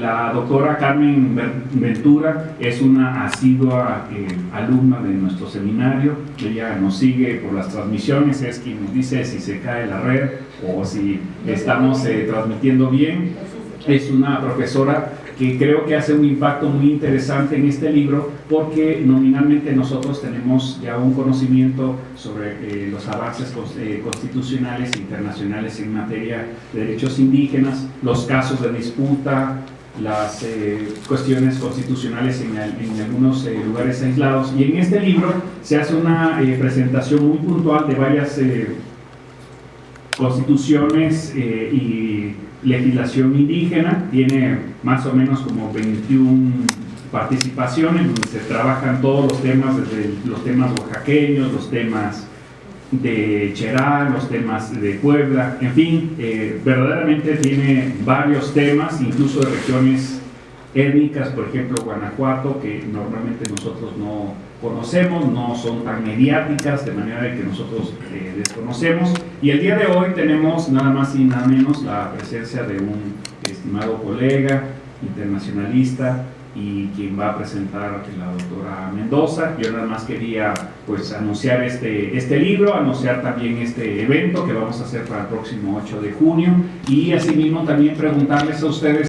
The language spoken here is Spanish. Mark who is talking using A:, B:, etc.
A: La doctora Carmen Ventura es una asidua eh, alumna de nuestro seminario, ella nos sigue por las transmisiones, es quien nos dice si se cae la red o si estamos eh, transmitiendo bien. Es una profesora que creo que hace un impacto muy interesante en este libro porque nominalmente nosotros tenemos ya un conocimiento sobre eh, los avances eh, constitucionales internacionales en materia de derechos indígenas, los casos de disputa, las eh, cuestiones constitucionales en, en algunos lugares aislados. Y en este libro se hace una presentación muy puntual de varias constituciones y legislación indígena, tiene más o menos como 21 participaciones donde se trabajan todos los temas, desde los temas oaxaqueños, los temas de Cherán, los temas de Puebla, en fin, eh, verdaderamente tiene varios temas, incluso de regiones étnicas, por ejemplo Guanajuato, que normalmente nosotros no conocemos, no son tan mediáticas, de manera que nosotros eh, desconocemos. Y el día de hoy tenemos nada más y nada menos la presencia de un estimado colega, internacionalista, y quien va a presentar la doctora Mendoza. Yo nada más quería pues anunciar este, este libro, anunciar también este evento que vamos a hacer para el próximo 8 de junio y asimismo también preguntarles a ustedes